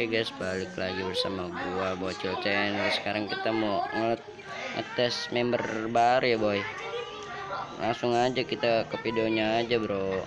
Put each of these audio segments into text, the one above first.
Oke guys, balik lagi bersama gua Bocil Channel. Sekarang kita mau nge- ngetes member baru ya, boy. Langsung aja kita ke videonya aja, bro.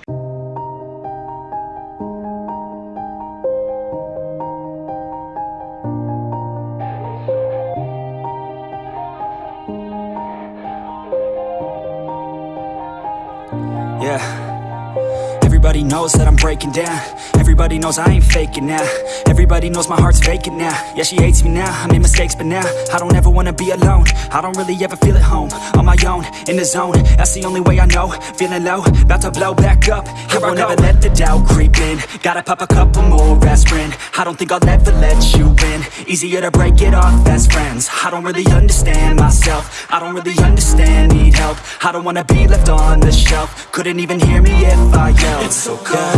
Everybody knows that I'm breaking down. Everybody knows I ain't faking now. Everybody knows my heart's vacant now. Yeah, she hates me now. I made mistakes, but now I don't ever wanna be alone. I don't really ever feel at home. On my own, in the zone. That's the only way I know. Feeling low, about to blow back up. Here I won't ever let the doubt creep in. Gotta pop a couple more aspirin. I don't think I'll ever let you in. Easier to break it off best friends. I don't really understand myself. I don't really understand, need help. I don't wanna be left on the shelf. Couldn't even hear me if I yelled. So cold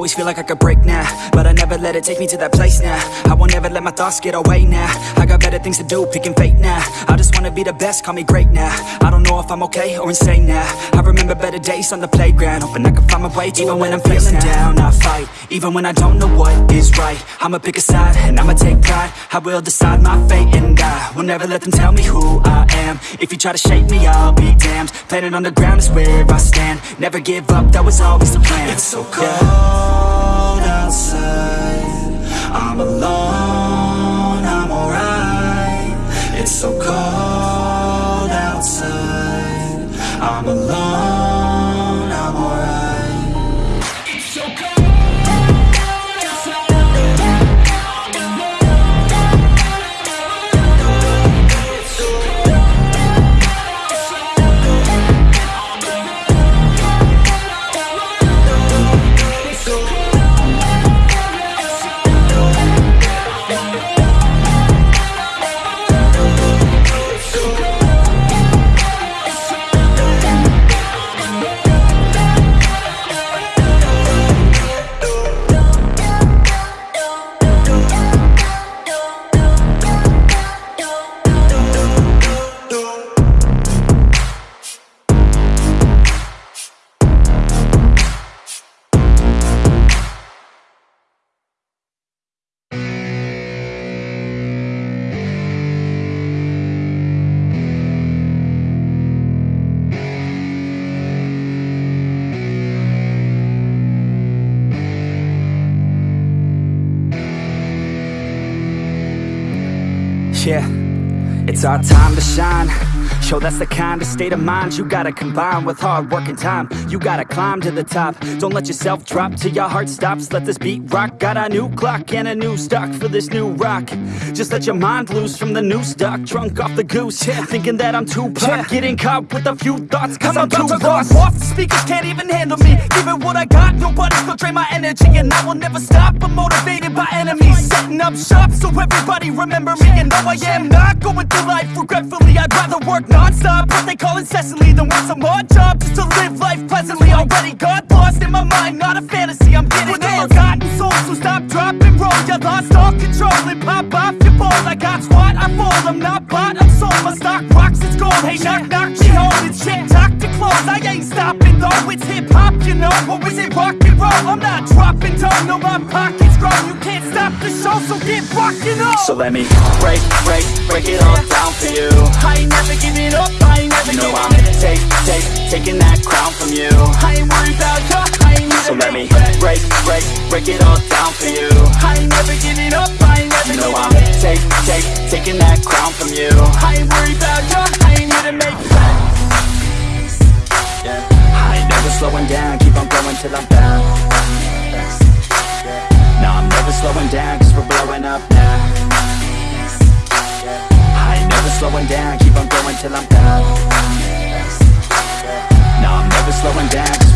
Always feel like I could break now, but I never let it take me to that place now. I won't ever let my thoughts get away now. I got better things to do, picking fate now. I just wanna be the best, call me great now. I don't know if I'm okay or insane now. I remember better days on the playground, hoping I can find my way to even when I'm feeling down. I fight, even when I don't know what is right. I'ma pick a side and I'ma take pride. I will decide my fate and I will never let them tell me who I am. If you try to shake me, I'll be damned. Planet on the ground is where I stand. Never give up, that was always the plan. It's so cold outside. I'm alone, Yeah, it's our time to shine. Show that's the kind of state of mind you gotta combine with hard work and time. You gotta climb to the top. Don't let yourself drop till your heart stops. Let this beat rock. Got a new clock and a new stock for this new rock. Just let your mind loose from the new stock. Drunk off the goose, yeah. thinking that I'm too pop. Getting caught with a few thoughts, cause I'm, too lost. Off the speakers can't even handle me. Give it what I got, nobody's gonna drain my energy. And I will never stop. I'm motivated by enemies. Setting up shop so everybody remember me. And no, I am not going through life regretfully. I'd rather work non-stop, what they call incessantly, than work some odd job just to live life pleasantly. Already got lost in my mind, not a fantasy. I'm getting With a forgotten soul, so stop, drop, and roll. You lost all control and pop off your ball. I got squat, I fold. I'm not bought, I'm sold. My stock rocks, it's gold. Hey, knock, knock, she holding shit. Talk to close, I ain't stopping though. It's hip hop, you know, or is it rock and roll? I'm not dropping down, no, my pocket's so get rockin' on. So let me break, break, break it all down for you. I ain't never giving up, I ain't never You know I'm take, take, taking that crown from you I ain't worried about you, I ain't need So let me break, break, break it all down for you I ain't never giving up, I ain't never You know I'm gonna take, take, taking that crown from you I ain't worried about you, I ain't here to make friends yeah. I ain't never slowing down, keep on going till I'm down. Slowing down cause we're blowing up now. I ain't never slowing down, keep on going till I'm I'm never slowing down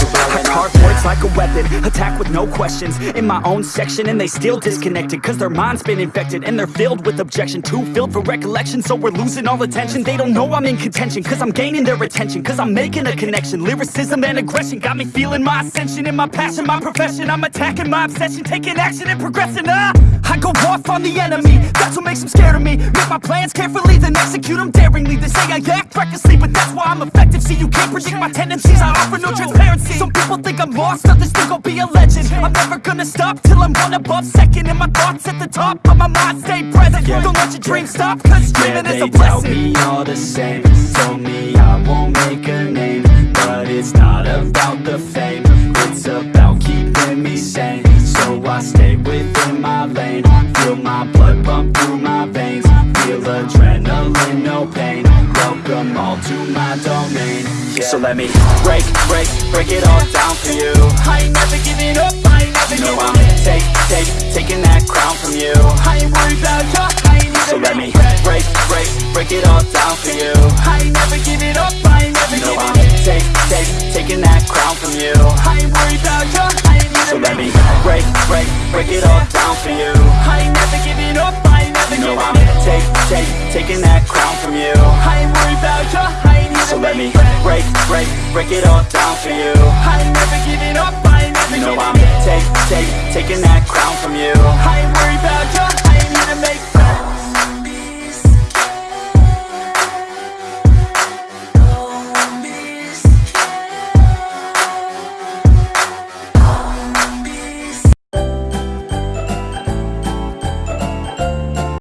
like a weapon, attack with no questions. In my own section and they still disconnected Cause their mind's been infected and they're filled with objection. Too filled for recollection so we're losing all attention. They don't know I'm in contention cause I'm gaining their attention Cause I'm making a connection, lyricism and aggression Got me feeling my ascension. In my passion, my profession I'm attacking my obsession, taking action and progressing ah! I go off on the enemy, that's what makes them scared of me. Make my plans carefully, then execute them daringly. They say I act recklessly, but that's why I'm effective. See, you can't predict my tendencies, I offer no transparency. Some people think I'm lost, others think I'll be a legend. I'm never gonna stop till I'm one above second And my thoughts at the top, but my mind. Stay present. Don't let your dreams stop, cause Yeah, dreaming is they a blessing. me all the same. Told me I won't make a name But it's not about the fame. It's about Feel my blood pump through my veins. Feel adrenaline, no pain. Welcome all to my domain. Yeah. So let me break, break, break it all down for you. I ain't never giving up, I ain't never You know giving I'm take, take, taking that crown from you. I ain't worried about ya, I ain't even So let me break, break, break it all down for you. I ain't never giving up, let me break, break, break it all down for you. I ain't never giving up, I ain't never You know I'm take, take, taking that crown from you. I ain't worried about ya, I ain't even